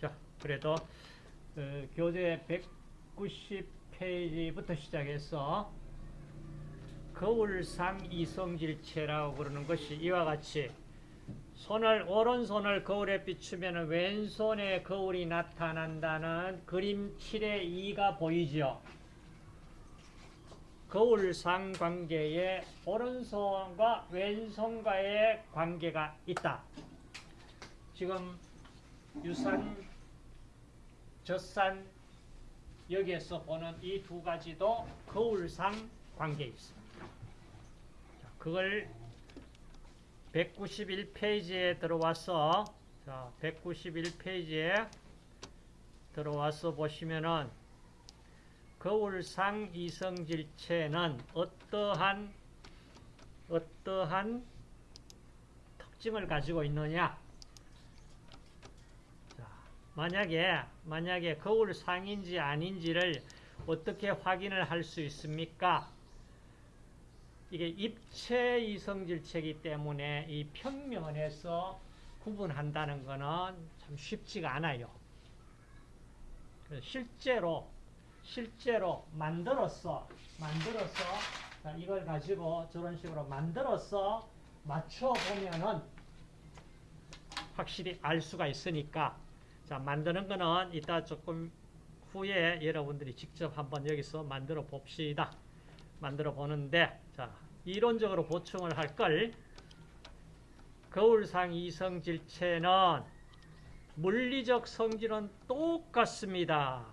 자, 그래도 어, 교재 190페이지부터 시작해서 거울상 이성질체라고 그러는 것이 이와 같이 손을 오른손을 거울에 비추면 왼손에 거울이 나타난다는 그림 7의 2가 보이죠. 거울상 관계에 오른손과 왼손과의 관계가 있다. 지금 유산, 젖산 여기에서 보는 이 두 가지도 거울상 관계에 있습니다. 그걸 191페이지에 들어와서 자, 191페이지에 들어와서 보시면은 거울상 이성질체는 어떠한 어떠한 특징을 가지고 있느냐? 자, 만약에 만약에 거울 상인지 아닌지를 어떻게 확인을 할 수 있습니까? 이게 입체 이성질체이기 때문에 이 평면에서 구분한다는 것은 참 쉽지가 않아요. 실제로 실제로 만들어서 만들어서 이걸 가지고 저런 식으로 만들어서 맞춰 보면은 확실히 알 수가 있으니까 자 만드는 거는 이따 조금 후에 여러분들이 직접 한번 여기서 만들어 봅시다. 만들어 보는데 자 이론적으로 보충을 할 걸 거울상 이성질체는 물리적 성질은 똑같습니다.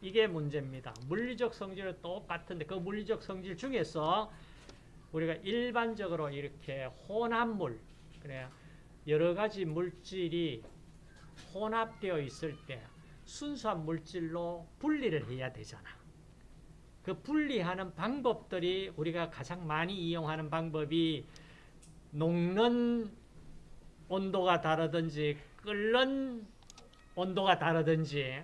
이게 문제입니다. 물리적 성질은 똑같은데 그 물리적 성질 중에서 우리가 일반적으로 이렇게 혼합물 그래 여러 가지 물질이 혼합되어 있을 때 순수한 물질로 분리를 해야 되잖아. 그 분리하는 방법들이 우리가 가장 많이 이용하는 방법이 녹는 온도가 다르든지 끓는 온도가 다르든지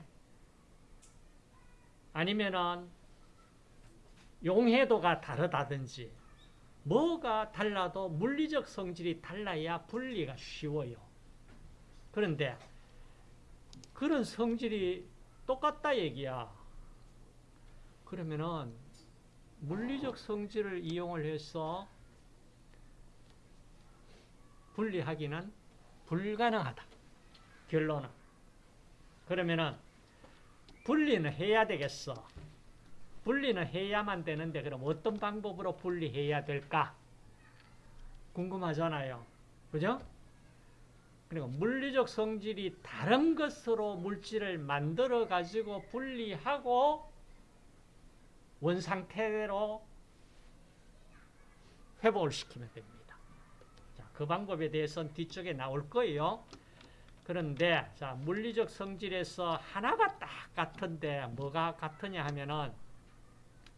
아니면은 용해도가 다르다든지 뭐가 달라도 물리적 성질이 달라야 분리가 쉬워요. 그런데 그런 성질이 똑같다 얘기야. 그러면은 물리적 성질을 이용을 해서 분리하기는 불가능하다. 결론은. 그러면은 분리는 해야 되겠어. 분리는 해야만 되는데 그럼 어떤 방법으로 분리해야 될까? 궁금하잖아요. 그죠? 그리고 물리적 성질이 다른 것으로 물질을 만들어 가지고 분리하고 원상태로 회복을 시키면 됩니다. 자, 그 방법에 대해서는 뒤쪽에 나올 거예요. 그런데 자, 물리적 성질에서 하나가 딱 같은데 뭐가 같으냐 하면은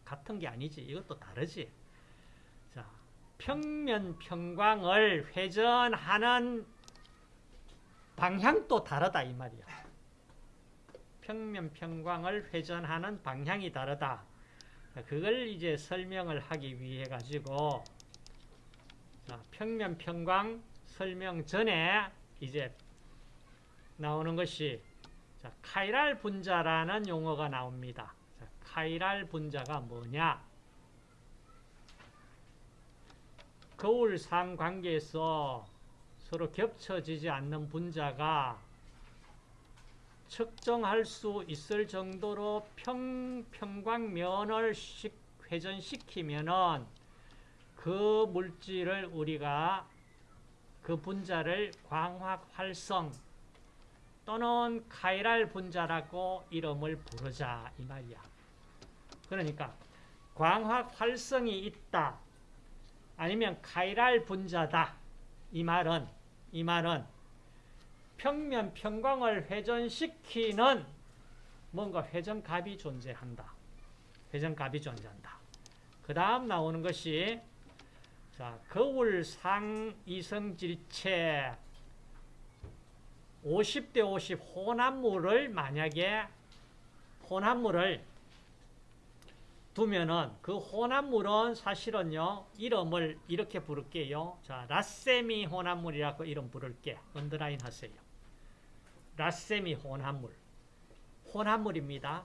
같은 게 아니지. 이것도 다르지. 자, 평면 평광을 회전하는 방향도 다르다 이 말이야. 평면 평광을 회전하는 방향이 다르다. 그걸 이제 설명을 하기 위해 가지고 자, 평면 평광 설명 전에 이제 나오는 것이 자, 카이랄 분자라는 용어가 나옵니다. 자, 카이랄 분자가 뭐냐? 거울상 관계에서 서로 겹쳐지지 않는 분자가 측정할 수 있을 정도로 평, 평광면을 회전시키면은 그 물질을 우리가 그 분자를 광학 활성 또는 카이랄 분자라고 이름을 부르자 이 말이야. 그러니까 광학 활성이 있다. 아니면 카이랄 분자다. 이 말은 이 말은 평면 평광을 회전시키는 뭔가 회전값이 존재한다. 회전값이 존재한다. 그 다음 나오는 것이 자 거울 상 이성질체 50대 50 혼합물을 만약에 혼합물을 두면은 그 혼합물은 사실은요 이름을 이렇게 부를게요. 자 라세미 혼합물이라고 이름 부를게. 언더라인 하세요. 라세미 혼합물. 혼합물입니다.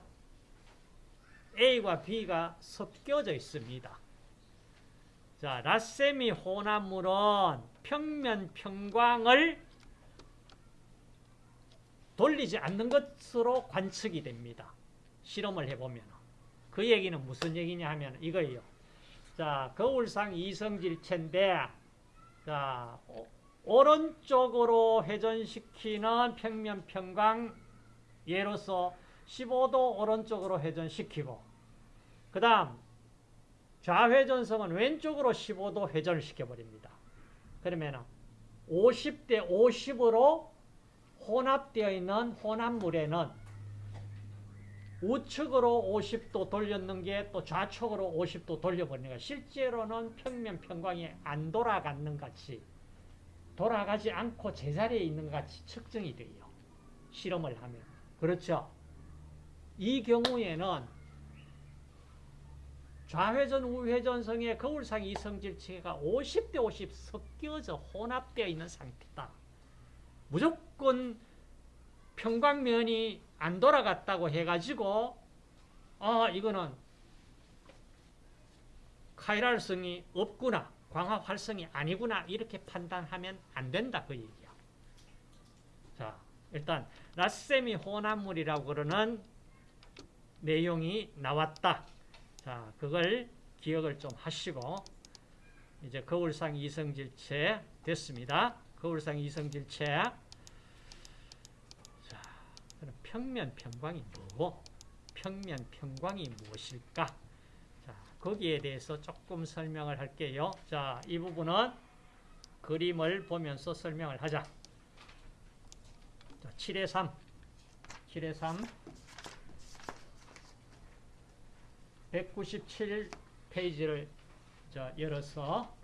A와 B가 섞여져 있습니다. 자, 라세미 혼합물은 평면 평광을 돌리지 않는 것으로 관측이 됩니다. 실험을 해보면. 그 얘기는 무슨 얘기냐 하면 이거예요. 자, 거울상 이성질체인데, 자, 오- 오른쪽으로 회전시키는 평면 평광 예로서 15도 오른쪽으로 회전시키고, 그 다음, 좌회전성은 왼쪽으로 15도 회전을 시켜버립니다. 그러면 50대 50으로 혼합되어 있는 혼합물에는 우측으로 50도 돌렸는 게 또 좌측으로 50도 돌려버리는 거야. 실제로는 평면 평광이 안 돌아가는 같이 돌아가지 않고 제자리에 있는 것 같이 측정이 돼요. 실험을 하면. 그렇죠? 이 경우에는 좌회전 우회전성의 거울상 이성질체가 50대 50 섞여져 혼합되어 있는 상태다. 무조건 평광면이 안 돌아갔다고 해가지고 아 이거는 카이랄성이 없구나 광학 활성이 아니구나 이렇게 판단하면 안 된다 그 얘기야. 자 일단 라세미 혼합물이라고 그러는 내용이 나왔다. 자 그걸 기억을 좀 하시고 이제 거울상 이성질체 됐습니다. 거울상 이성질체 평면 평광이 뭐고 평면 평광이 무엇일까? 자, 거기에 대해서 조금 설명을 할게요. 자, 이 부분은 그림을 보면서 설명을 하자. 자, 7의 3. 7의 3. 197 페이지를 자, 열어서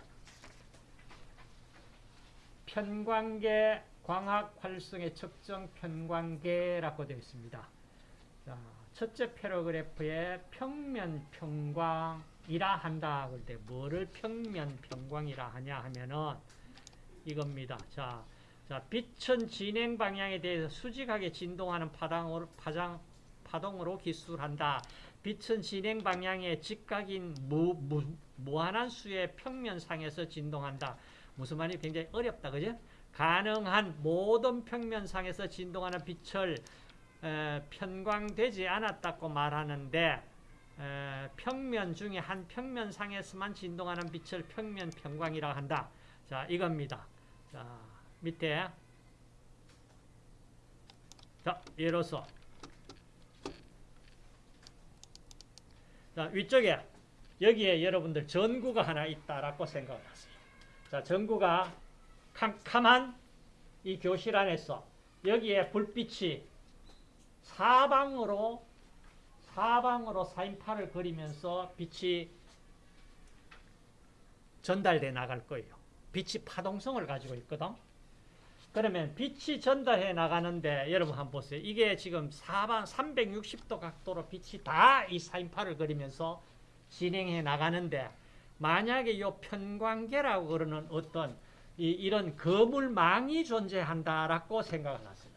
편광계 광학 활성의 측정 편광계라고 되어 있습니다. 자, 첫째 패러그래프에 평면 평광이라 한다. 그럴 때 뭐를 평면 평광이라 하냐 하면은 이겁니다. 자, 자, 빛은 진행 방향에 대해서 수직하게 진동하는 파장으로, 파장, 파동으로 기술한다. 빛은 진행 방향에 직각인 무, 무, 무한한 수의 평면상에서 진동한다. 무슨 말이 굉장히 어렵다. 그죠? 가능한 모든 평면상에서 진동하는 빛을 에, 편광되지 않았다고 말하는데 에, 평면 중에 한 평면상에서만 진동하는 빛을 평면 평광이라고 한다. 자, 이겁니다. 자, 밑에 자, 예로서 자, 위쪽에 여기에 여러분들 전구가 하나 있다라고 생각을 하세요. 자, 전구가 캄캄한 이 교실 안에서 여기에 불빛이 사방으로 사방으로 사인파를 그리면서 빛이 전달돼 나갈 거예요. 빛이 파동성을 가지고 있거든. 그러면 빛이 전달해 나가는데 여러분 한번 보세요. 이게 지금 사방 360도 각도로 빛이 다 이 사인파를 그리면서 진행해 나가는데 만약에 이 편광계라고 그러는 어떤 이, 이런 거물망이 존재한다라고 생각을 하세요.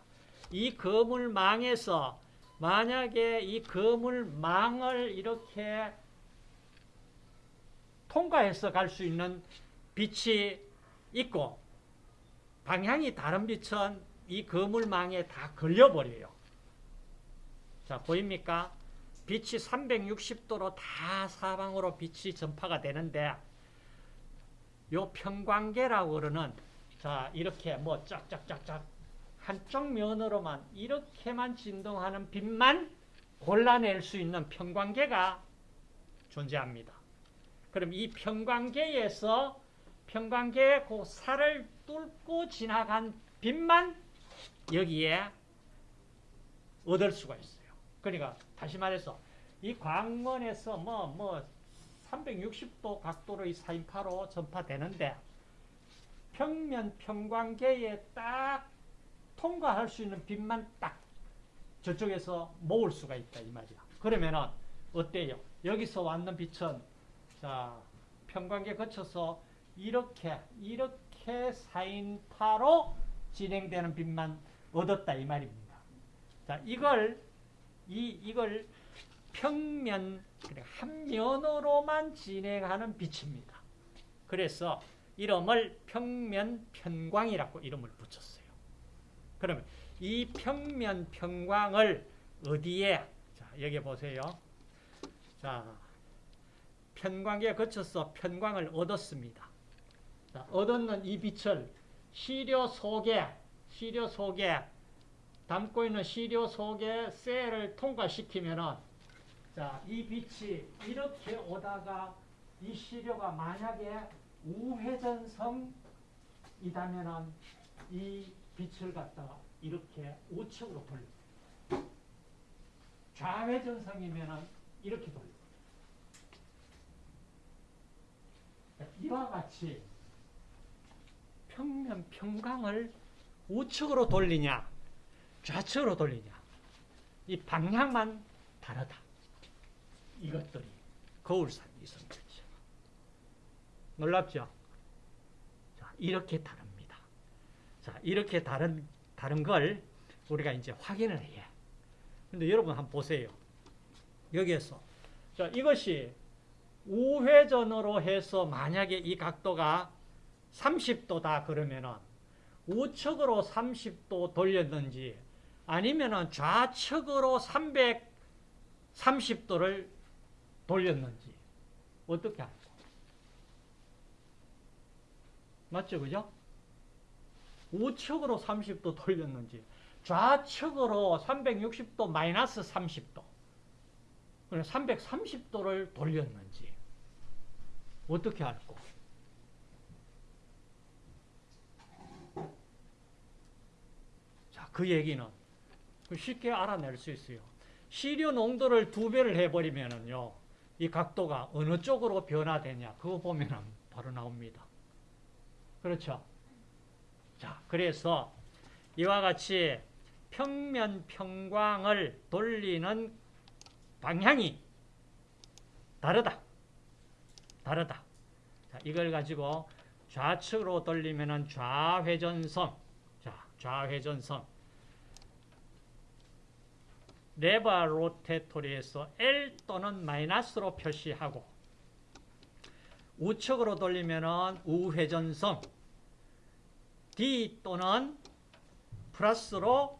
이 거물망에서 만약에 이 거물망을 이렇게 통과해서 갈 수 있는 빛이 있고 방향이 다른 빛은 이 거물망에 다 걸려버려요. 자, 보입니까? 빛이 360도로 다 사방으로 빛이 전파가 되는데 요 평광계라고 그러는 자 이렇게 뭐 쫙쫙쫙쫙 한쪽 면으로만 이렇게만 진동하는 빛만 골라낼 수 있는 평광계가 존재합니다. 그럼 이 평광계에서 평광계의 그 살을 뚫고 지나간 빛만 여기에 얻을 수가 있어요. 그러니까 다시 말해서 이 광원에서 뭐뭐 360도 각도로 이 사인파로 전파되는데 평면 평광계에 딱 통과할 수 있는 빛만 딱 저쪽에서 모을 수가 있다 이 말이야. 그러면은 어때요? 여기서 왔는 빛은 자 평광계 거쳐서 이렇게 이렇게 사인파로 진행되는 빛만 얻었다 이 말입니다. 자, 이걸 이 이걸 평면 한 면으로만 진행하는 빛입니다. 그래서 이름을 평면 편광이라고 이름을 붙였어요. 그러면 이 평면 편광을 어디에 자, 여기 보세요. 자, 편광기에 거쳐서 편광을 얻었습니다. 자, 얻었는 이 빛을 시료 속에 시료 속에 담고 있는 시료 속에 셀을 통과시키면은 자, 이 빛이 이렇게 오다가 이 시료가 만약에 우회전성이다면은 이 빛을 갖다가 이렇게 우측으로 돌려. 좌회전성이면은 이렇게 돌려. 이와 같이 평면 평광을 우측으로 돌리냐, 좌측으로 돌리냐, 이 방향만 다르다. 이것들이 거울산 이성질체. 놀랍죠? 자, 이렇게 다릅니다. 자, 이렇게 다른, 다른 걸 우리가 이제 확인을 해. 근데 여러분 한번 보세요. 여기에서. 자, 이것이 우회전으로 해서 만약에 이 각도가 30도다 그러면은 우측으로 30도 돌렸는지 아니면은 좌측으로 330도를 돌렸는지 어떻게 알고? 맞죠, 그죠? 우측으로 30도 돌렸는지 좌측으로 360도 마이너스 30도 330도를 돌렸는지 어떻게 알고? 자, 그 얘기는 쉽게 알아낼 수 있어요. 시료 농도를 두 배를 해버리면은요, 이 각도가 어느 쪽으로 변화되냐, 그거 보면은 바로 나옵니다. 그렇죠? 자, 그래서 이와 같이 평면 평광을 돌리는 방향이 다르다. 다르다. 자, 이걸 가지고 좌측으로 돌리면은 좌회전성. 자, 좌회전성. 레바 로테토리에서 L 또는 마이너스로 표시하고 우측으로 돌리면은 우회전성 D 또는 플러스로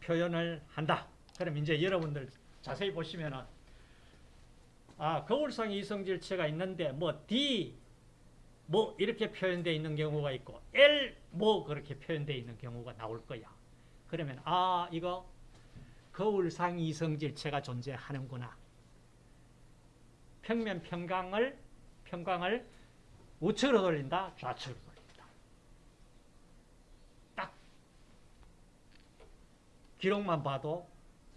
표현을 한다. 그럼 이제 여러분들 자세히 보시면은 아, 거울상 이성질체가 있는데 뭐 D 뭐 이렇게 표현되어 있는 경우가 있고 L 뭐 그렇게 표현되어 있는 경우가 나올 거야. 그러면 아, 이거 거울상 이성질체가 존재하는구나. 평면 평광을 평광을 우측으로 돌린다, 좌측으로 돌린다. 딱 기록만 봐도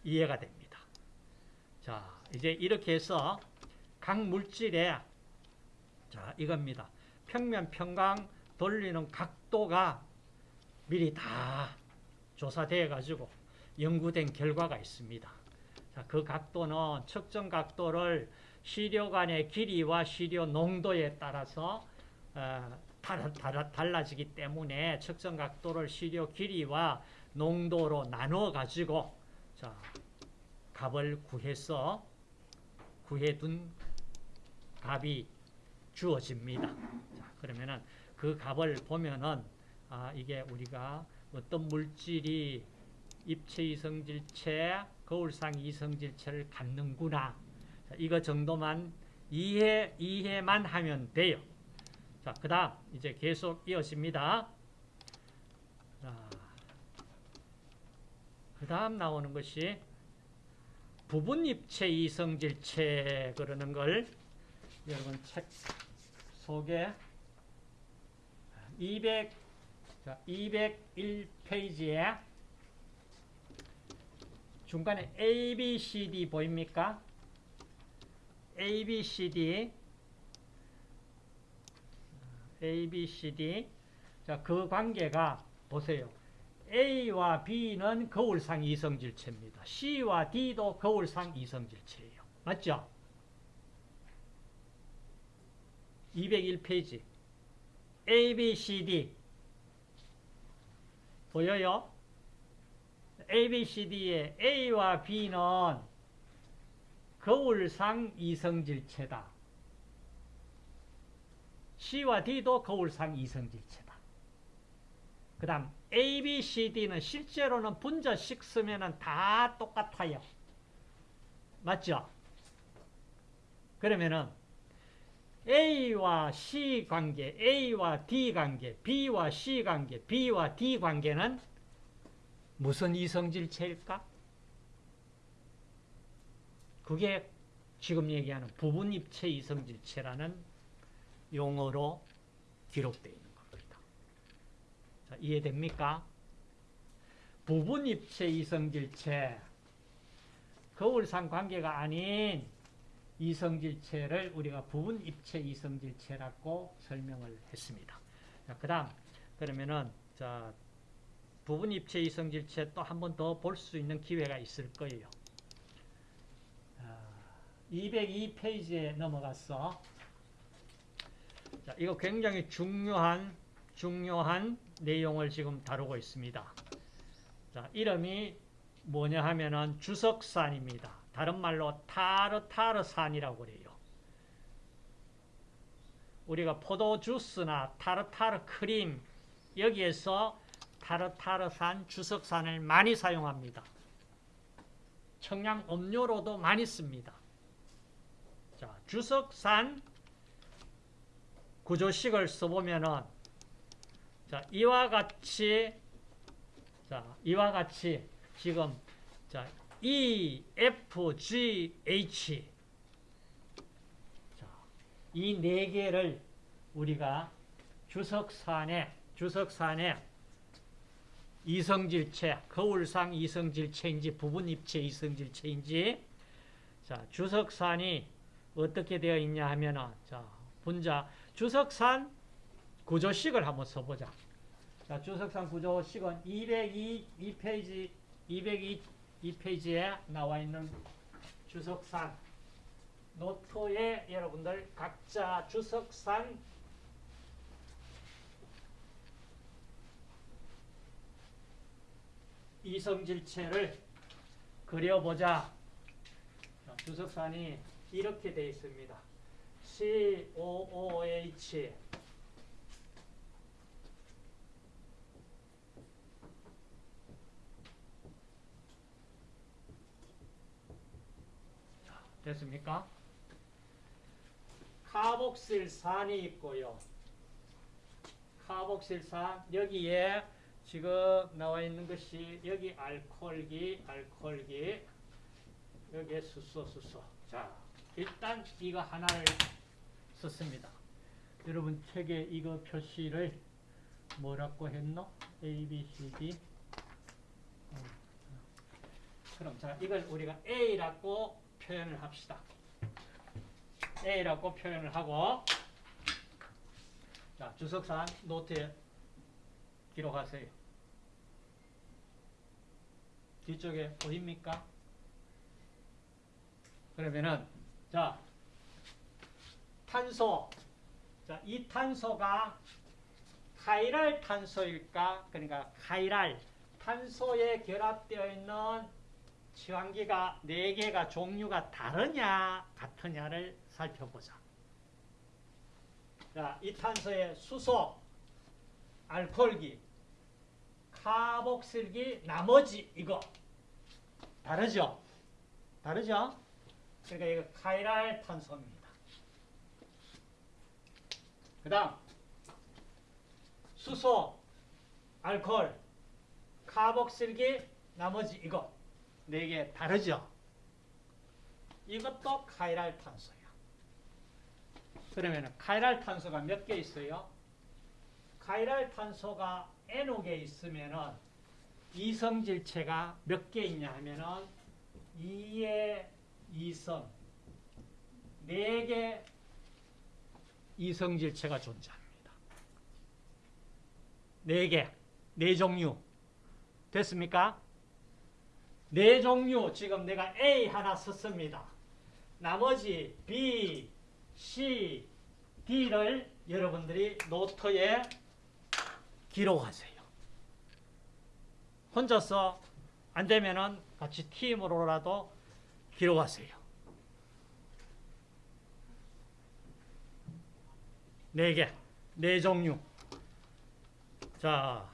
이해가 됩니다. 자, 이제 이렇게 해서 각 물질의 자, 이겁니다. 평면 평광 돌리는 각도가 미리 다 조사되어 가지고 연구된 결과가 있습니다. 자, 그 각도는 측정 각도를 시료 간의 길이와 시료 농도에 따라서 어, 달라, 달라, 달라지기 때문에 측정 각도를 시료 길이와 농도로 나누어 가지고 자, 값을 구해서 구해둔 값이 주어집니다. 자, 그러면은 그 값을 보면은 아, 이게 우리가 어떤 물질이 입체 이성질체, 거울상 이성질체를 갖는구나. 자, 이거 정도만 이해, 이해만 하면 돼요. 자, 그 다음, 이제 계속 이어집니다. 그 다음 나오는 것이 부분 입체 이성질체 그러는 걸 여러분 책 속에 200, 자, 201페이지에 중간에 A, B, C, D 보입니까? A, B, C, D A, B, C, D 자, 그 관계가 보세요. A와 B는 거울상 이성질체입니다. C와 D도 거울상 이성질체예요. 맞죠? 201페이지 A, B, C, D 보여요? A, B, C, D의 A와 B는 거울상 이성질체다. C와 D도 거울상 이성질체다. 그 다음 A, B, C, D는 실제로는 분자식 쓰면 다 똑같아요. 맞죠? 그러면은 A와 C 관계, A와 D 관계, B와 C 관계, B와 D 관계는 무슨 이성질체일까? 그게 지금 얘기하는 부분입체 이성질체라는 용어로 기록되어 있는 겁니다. 자, 이해됩니까? 부분입체 이성질체, 거울상 관계가 아닌 이성질체를 우리가 부분입체 이성질체라고 설명을 했습니다. 자, 그 다음, 그러면은, 자, 부분 입체 이성질체 또 한 번 더 볼 수 있는 기회가 있을 거예요. 202페이지에 넘어갔어. 자, 이거 굉장히 중요한, 중요한 내용을 지금 다루고 있습니다. 자, 이름이 뭐냐 하면은 주석산입니다. 다른 말로 타르타르산이라고 그래요. 우리가 포도 주스나 타르타르 크림 여기에서 타르타르산, 주석산을 많이 사용합니다. 청량 음료로도 많이 씁니다. 자, 주석산 구조식을 써보면은 자, 이와 같이 자, 이와 같이 지금 자, E, F, G, H 자, 이네 개를 우리가 주석산에 주석산에 이성질체, 거울상 이성질체인지 부분입체 이성질체인지 자, 주석산이 어떻게 되어 있냐 하면은 자, 분자 주석산 구조식을 한번 써보자. 자, 주석산 구조식은 202 2페이지 202 2페이지에 나와 있는 주석산 노트에 여러분들 각자 주석산 이성질체를 그려보자. 자, 주석산이 이렇게 되어 있습니다. COOH 됐습니까? 카복실산이 있고요. 카복실산 여기에 지금 나와 있는 것이 여기 알코올기, 알코올기 여기에 수소, 수소. 자, 일단 이거 하나를 썼습니다. 여러분 책에 이거 표시를 뭐라고 했노? A, B, C, D. 어, 그럼 자, 이걸 우리가 A라고 표현을 합시다. A라고 표현을 하고 자, 주석산 노트에 기록하세요. 뒤쪽에 보입니까? 그러면은 자 탄소 자, 이 탄소가 카이랄 탄소일까? 그러니까 카이랄 탄소에 결합되어 있는 치환기가 4개가 종류가 다르냐 같으냐를 살펴보자. 자, 이 탄소의 수소, 알코올기, 카복실기, 나머지 이거 다르죠? 다르죠? 그러니까 이거 카이랄 탄소입니다. 그 다음 수소, 알코올, 카복실기, 나머지 이거 네 개 다르죠? 이것도 카이랄 탄소야. 그러면 카이랄 탄소가 몇 개 있어요? 카이랄 탄소가 N옥에 있으면은 이성질체가 몇 개 있냐 하면은 2의 2성 4개 이성질체가 존재합니다. 4개, 4 종류. 됐습니까? 4 종류, 지금 내가 A 하나 썼습니다. 나머지 B, C, D를 여러분들이 노트에 기록하세요. 혼자서 안 되면은 같이 팀으로라도 기록하세요. 네 개, 네 종류. 자,